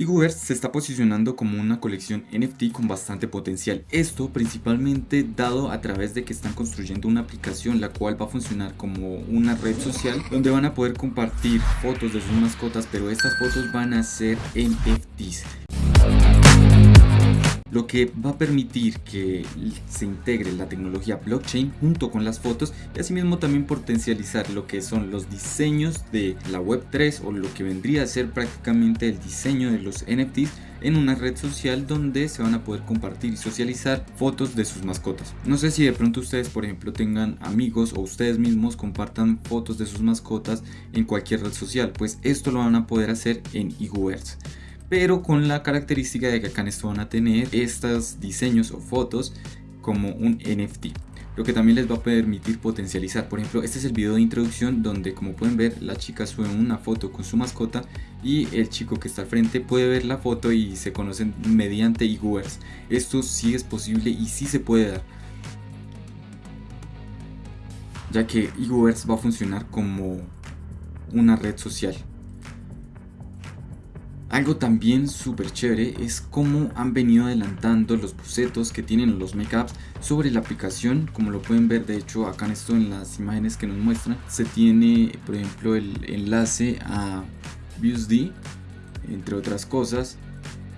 Iguverse se está posicionando como una colección NFT con bastante potencial, esto principalmente dado a través de que están construyendo una aplicación la cual va a funcionar como una red social donde van a poder compartir fotos de sus mascotas pero estas fotos van a ser NFTs lo que va a permitir que se integre la tecnología blockchain junto con las fotos y asimismo también potencializar lo que son los diseños de la web3 o lo que vendría a ser prácticamente el diseño de los NFTs en una red social donde se van a poder compartir y socializar fotos de sus mascotas. No sé si de pronto ustedes por ejemplo tengan amigos o ustedes mismos compartan fotos de sus mascotas en cualquier red social, pues esto lo van a poder hacer en Iguverse pero con la característica de que acá en esto van a tener estos diseños o fotos como un NFT lo que también les va a permitir potencializar. Por ejemplo este es el video de introducción donde como pueden ver la chica sube una foto con su mascota y el chico que está al frente puede ver la foto y se conocen mediante Iguers esto sí es posible y sí se puede dar ya que Iguers va a funcionar como una red social algo también súper chévere es cómo han venido adelantando los bocetos que tienen los makeups sobre la aplicación como lo pueden ver de hecho acá en esto en las imágenes que nos muestran se tiene por ejemplo el enlace a ViewsD entre otras cosas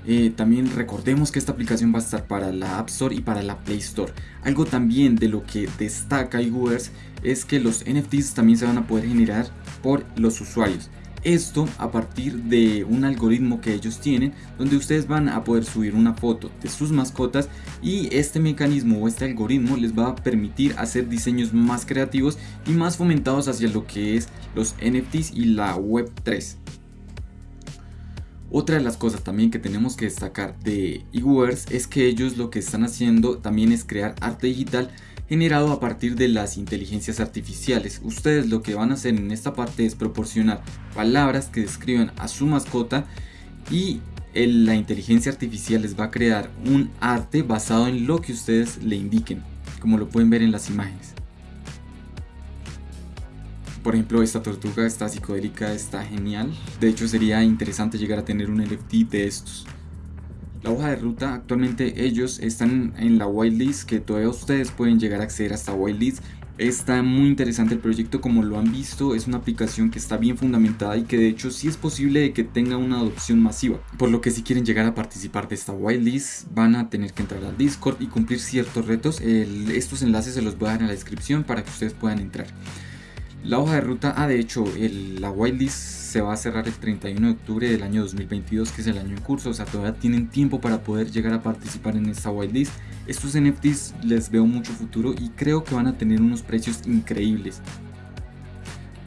eh, también recordemos que esta aplicación va a estar para la App Store y para la Play Store. Algo también de lo que destaca iGoers es que los NFTs también se van a poder generar por los usuarios. Esto a partir de un algoritmo que ellos tienen donde ustedes van a poder subir una foto de sus mascotas y este mecanismo o este algoritmo les va a permitir hacer diseños más creativos y más fomentados hacia lo que es los NFTs y la web 3. Otra de las cosas también que tenemos que destacar de eWords es que ellos lo que están haciendo también es crear arte digital generado a partir de las inteligencias artificiales. Ustedes lo que van a hacer en esta parte es proporcionar palabras que describan a su mascota y la inteligencia artificial les va a crear un arte basado en lo que ustedes le indiquen, como lo pueden ver en las imágenes. Por ejemplo, esta tortuga está psicodélica, está genial. De hecho, sería interesante llegar a tener un NFT de estos. La hoja de ruta, actualmente ellos están en la whitelist que todavía ustedes pueden llegar a acceder a esta whitelist. Está muy interesante el proyecto como lo han visto, es una aplicación que está bien fundamentada y que de hecho sí es posible que tenga una adopción masiva. Por lo que si quieren llegar a participar de esta whitelist van a tener que entrar al Discord y cumplir ciertos retos. estos enlaces se los voy a dar en la descripción para que ustedes puedan entrar. La hoja de ruta, ah de hecho, la whitelist se va a cerrar el 31 de octubre del año 2022, que es el año en curso, o sea, todavía tienen tiempo para poder llegar a participar en esta whitelist. Estos NFTs les veo mucho futuro y creo que van a tener unos precios increíbles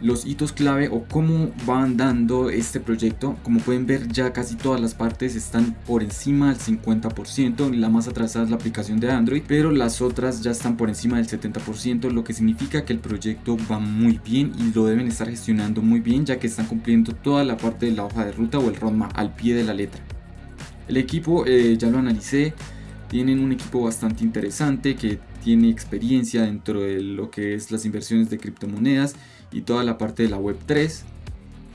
los hitos clave o cómo van dando este proyecto. Como pueden ver ya casi todas las partes están por encima del 50%, la más atrasada es la aplicación de Android, pero las otras ya están por encima del 70%, lo que significa que el proyecto va muy bien y lo deben estar gestionando muy bien ya que están cumpliendo toda la parte de la hoja de ruta o el roadmap al pie de la letra. El equipo eh, ya lo analicé, tienen un equipo bastante interesante que tiene experiencia dentro de lo que es las inversiones de criptomonedas y toda la parte de la web 3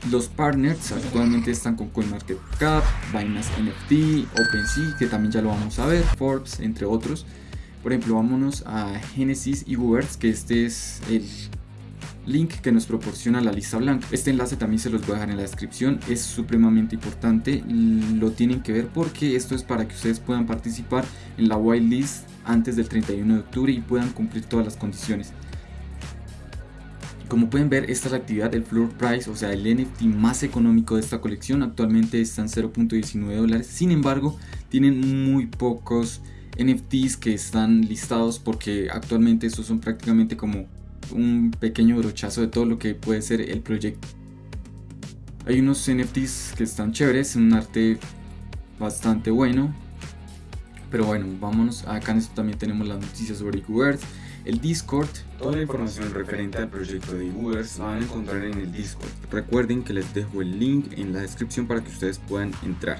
los partners actualmente están con CoinMarketCap, Binance NFT, OpenSea, que también ya lo vamos a ver, Forbes, entre otros. Por ejemplo, vámonos a Genesis y Goobers, que este es el link que nos proporciona la lista blanca. Este enlace también se los voy a dejar en la descripción, es supremamente importante, lo tienen que ver porque esto es para que ustedes puedan participar en la whitelist antes del 31 de octubre y puedan cumplir todas las condiciones. Como pueden ver, esta es la actividad del floor price, o sea, el NFT más económico de esta colección. Actualmente están 0.19 dólares. Sin embargo, tienen muy pocos NFTs que están listados porque actualmente estos son prácticamente como un pequeño brochazo de todo lo que puede ser el proyecto. Hay unos NFTs que están chéveres, un arte bastante bueno. Pero bueno, vámonos. Acá en esto también tenemos las noticias sobre Earth el Discord. Toda la información referente al proyecto de Ubers la van a encontrar en el Discord. Recuerden que les dejo el link en la descripción para que ustedes puedan entrar.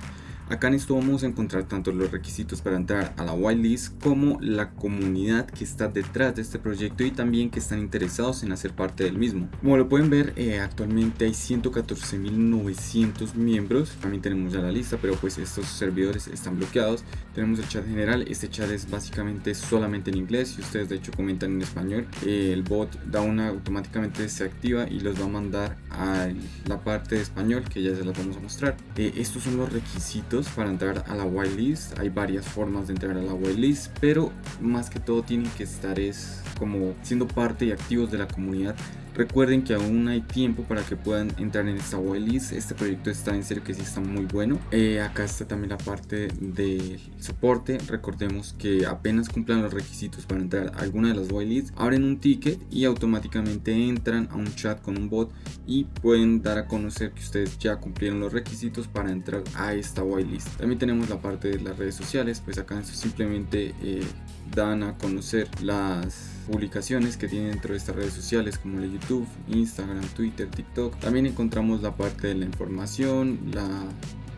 Acá en esto vamos a encontrar tanto los requisitos para entrar a la whitelist como la comunidad que está detrás de este proyecto y también que están interesados en hacer parte del mismo. Como lo pueden ver, eh, actualmente hay 114.900 miembros. También tenemos ya la lista, pero pues estos servidores están bloqueados. Tenemos el chat general. Este chat es básicamente solamente en inglés. Si ustedes de hecho comentan en español, eh, el bot da una automáticamente se activa y los va a mandar a la parte de español que ya se las vamos a mostrar. Eh, estos son los requisitos para entrar a la whitelist. Hay varias formas de entrar a la whitelist, pero más que todo tienen que estar es como siendo parte y activos de la comunidad Recuerden que aún hay tiempo para que puedan entrar en esta whitelist. Este proyecto está en serio que sí está muy bueno. Eh, acá está también la parte de soporte. Recordemos que apenas cumplan los requisitos para entrar a alguna de las whitelists, abren un ticket y automáticamente entran a un chat con un bot y pueden dar a conocer que ustedes ya cumplieron los requisitos para entrar a esta whitelist. También tenemos la parte de las redes sociales, pues acá simplemente eh, dan a conocer las publicaciones que tiene dentro de estas redes sociales como la YouTube, Instagram, Twitter, TikTok. También encontramos la parte de la información, la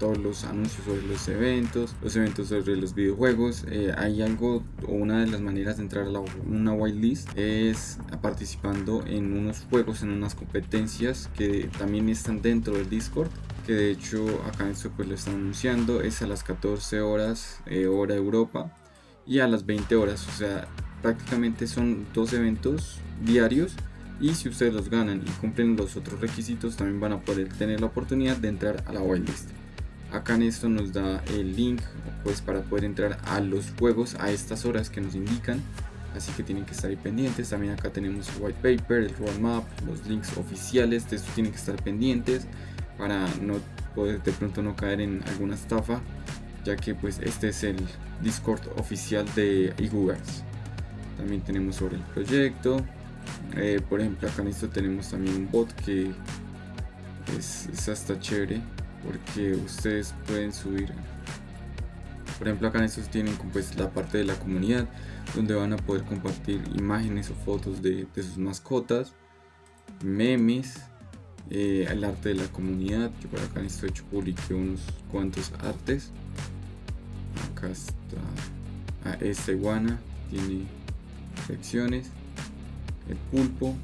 todos los anuncios sobre los eventos, los eventos sobre los videojuegos. Eh, hay algo o una de las maneras de entrar a una whitelist es participando en unos juegos, en unas competencias que también están dentro del Discord. Que de hecho acá esto pues lo están anunciando, es a las 14 horas eh, hora Europa y a las 20 horas, o sea, prácticamente son dos eventos diarios y si ustedes los ganan y cumplen los otros requisitos también van a poder tener la oportunidad de entrar a la whitelist. Acá en esto nos da el link pues para poder entrar a los juegos a estas horas que nos indican. Así que tienen que estar ahí pendientes. También acá tenemos white paper el roadmap los links oficiales de esto tienen que estar pendientes para no poder de pronto no caer en alguna estafa ya que pues este es el discord oficial de eGoogles también tenemos sobre el proyecto. Eh, por ejemplo acá en esto tenemos también un bot que es, hasta chévere porque ustedes pueden subir por ejemplo acá en estos tienen pues la parte de la comunidad donde van a poder compartir imágenes o fotos de, sus mascotas memes eh, el arte de la comunidad yo por acá en esto he hecho publiqué unos cuantos artes. Acá está ah, esta iguana tiene secciones, el pulpo.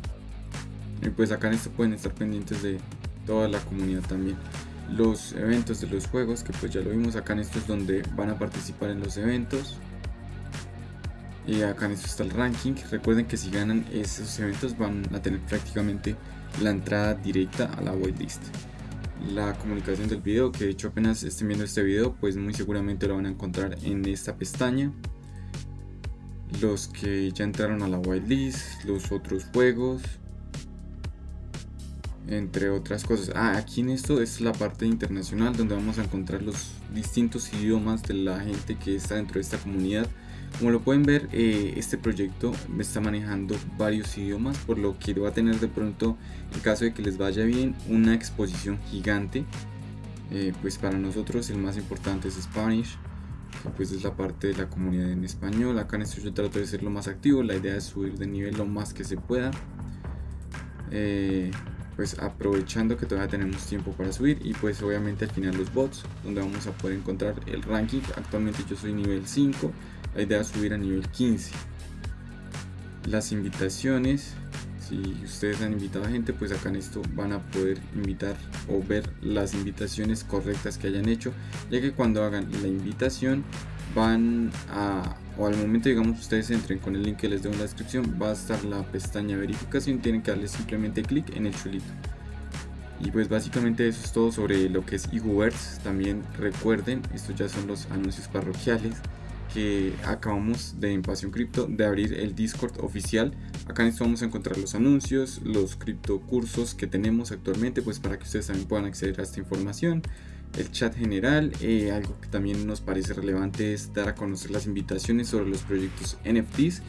Y pues acá en esto pueden estar pendientes de toda la comunidad también. Los eventos de los juegos, que pues ya lo vimos acá en esto es donde van a participar en los eventos. Y acá en esto está el ranking. Recuerden que si ganan esos eventos van a tener prácticamente la entrada directa a la whitelist. La comunicación del video, que de hecho apenas estén viendo este video, pues muy seguramente lo van a encontrar en esta pestaña los que ya entraron a la whitelist, los otros juegos, entre otras cosas. Ah, aquí en esto es la parte internacional donde vamos a encontrar los distintos idiomas de la gente que está dentro de esta comunidad. Como lo pueden ver, eh, este proyecto me está manejando varios idiomas, por lo que va a tener de pronto, en caso de que les vaya bien, una exposición gigante. Eh, pues para nosotros el más importante es Spanish, pues es la parte de la comunidad en español. Acá en esto yo trato de ser lo más activo, la idea es subir de nivel lo más que se pueda. Eh, pues aprovechando que todavía tenemos tiempo para subir. Y pues obviamente al final los bots donde vamos a poder encontrar el ranking. Actualmente yo soy nivel 5 la idea es subir a nivel 15 las invitaciones si ustedes han invitado a gente pues acá en esto van a poder invitar o ver las invitaciones correctas que hayan hecho ya que cuando hagan la invitación van a o al momento digamos ustedes entren con el link que les doy en la descripción va a estar la pestaña verificación tienen que darle simplemente clic en el chulito. Y pues básicamente eso es todo sobre lo que es eGoverse también recuerden estos ya son los anuncios parroquiales que acabamos de en Pasión Cripto de abrir el Discord oficial. Acá en esto vamos a encontrar los anuncios, los cripto cursos que tenemos actualmente, pues para que ustedes también puedan acceder a esta información. El chat general, eh, algo que también nos parece relevante es dar a conocer las invitaciones sobre los proyectos NFTs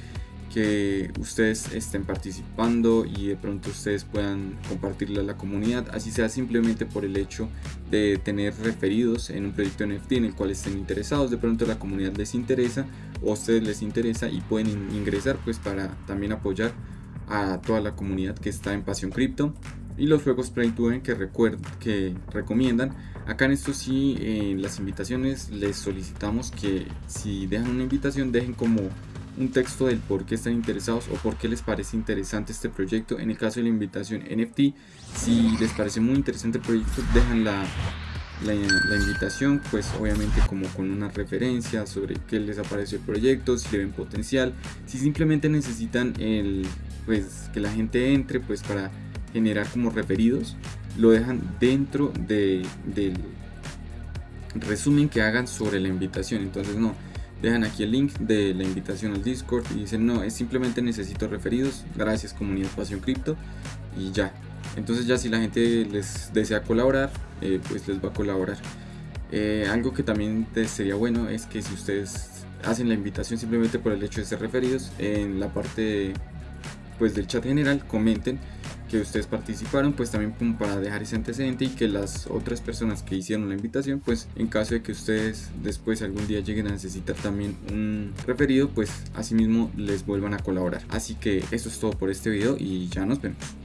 que ustedes estén participando y de pronto ustedes puedan compartirla a la comunidad, así sea simplemente por el hecho de tener referidos en un proyecto NFT en el cual estén interesados, de pronto la comunidad les interesa o ustedes les interesa y pueden ingresar pues para también apoyar a toda la comunidad que está en Pasión Cripto. Y los juegos Play to que recomiendan. Acá en esto sí, en las invitaciones les solicitamos que si dejan una invitación dejen como un texto del por qué están interesados o por qué les parece interesante este proyecto. En el caso de la invitación NFT, si les parece muy interesante el proyecto, dejan la, la, invitación, pues obviamente como con una referencia sobre qué les apareció el proyecto, si le ven potencial, si simplemente necesitan el, pues que la gente entre pues para generar como referidos, lo dejan dentro de, del resumen que hagan sobre la invitación. Entonces no, dejan aquí el link de la invitación al Discord y dicen no, es simplemente necesito referidos, gracias comunidad Pasión Cripto y ya. Entonces ya si la gente les desea colaborar, eh, pues les va a colaborar. Eh, algo que también sería bueno es que si ustedes hacen la invitación simplemente por el hecho de ser referidos, en la parte pues del chat general comenten que ustedes participaron, pues también como para dejar ese antecedente y que las otras personas que hicieron la invitación, pues en caso de que ustedes después algún día lleguen a necesitar también un referido, pues asimismo les vuelvan a colaborar. Así que eso es todo por este video y ya nos vemos.